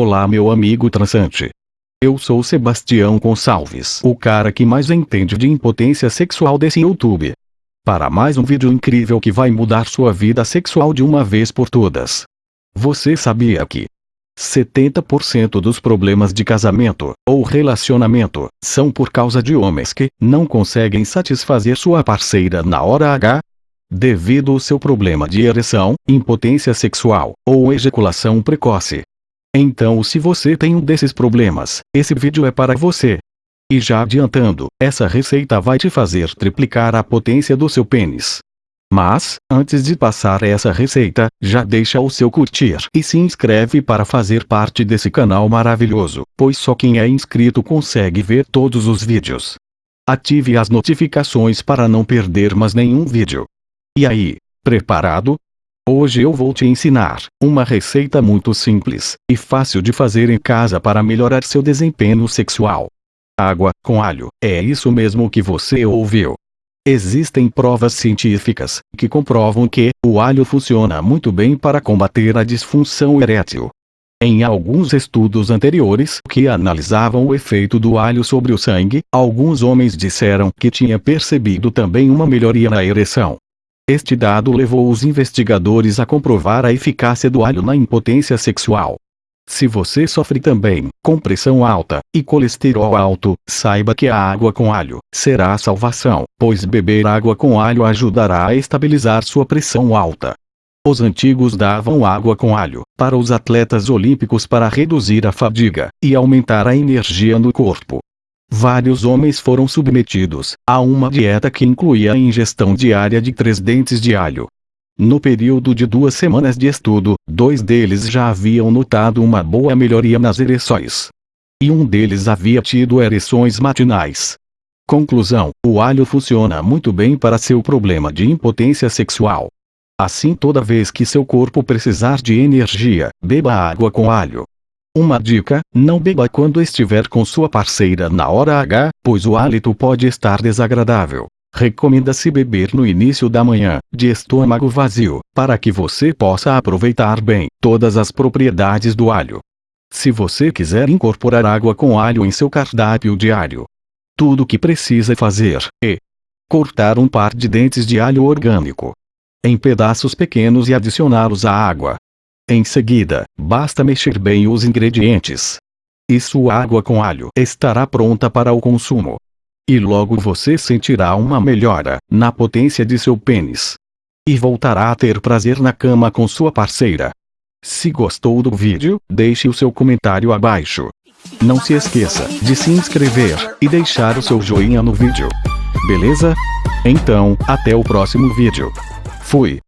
Olá meu amigo transante. Eu sou Sebastião Gonçalves, o cara que mais entende de impotência sexual desse YouTube. Para mais um vídeo incrível que vai mudar sua vida sexual de uma vez por todas. Você sabia que 70% dos problemas de casamento ou relacionamento são por causa de homens que não conseguem satisfazer sua parceira na hora H? Devido ao seu problema de ereção, impotência sexual ou ejaculação precoce. Então se você tem um desses problemas, esse vídeo é para você. E já adiantando, essa receita vai te fazer triplicar a potência do seu pênis. Mas, antes de passar essa receita, já deixa o seu curtir e se inscreve para fazer parte desse canal maravilhoso, pois só quem é inscrito consegue ver todos os vídeos. Ative as notificações para não perder mais nenhum vídeo. E aí, preparado? Hoje eu vou te ensinar uma receita muito simples e fácil de fazer em casa para melhorar seu desempenho sexual. Água com alho, é isso mesmo que você ouviu. Existem provas científicas que comprovam que o alho funciona muito bem para combater a disfunção erétil. Em alguns estudos anteriores que analisavam o efeito do alho sobre o sangue, alguns homens disseram que tinha percebido também uma melhoria na ereção. Este dado levou os investigadores a comprovar a eficácia do alho na impotência sexual. Se você sofre também com pressão alta e colesterol alto, saiba que a água com alho será a salvação, pois beber água com alho ajudará a estabilizar sua pressão alta. Os antigos davam água com alho para os atletas olímpicos para reduzir a fadiga e aumentar a energia no corpo. Vários homens foram submetidos a uma dieta que incluía a ingestão diária de três dentes de alho. No período de duas semanas de estudo, dois deles já haviam notado uma boa melhoria nas ereções. E um deles havia tido ereções matinais. Conclusão: o alho funciona muito bem para seu problema de impotência sexual. Assim, toda vez que seu corpo precisar de energia, beba água com alho. Uma dica, não beba quando estiver com sua parceira na hora H, pois o hálito pode estar desagradável. Recomenda-se beber no início da manhã, de estômago vazio, para que você possa aproveitar bem todas as propriedades do alho. Se você quiser incorporar água com alho em seu cardápio diário, tudo o que precisa fazer é cortar um par de dentes de alho orgânico em pedaços pequenos e adicioná-los à água. Em seguida, basta mexer bem os ingredientes. E sua água com alho estará pronta para o consumo. E logo você sentirá uma melhora na potência de seu pênis. E voltará a ter prazer na cama com sua parceira. Se gostou do vídeo, deixe o seu comentário abaixo. Não se esqueça de se inscrever e deixar o seu joinha no vídeo. Beleza? Então, até o próximo vídeo. Fui.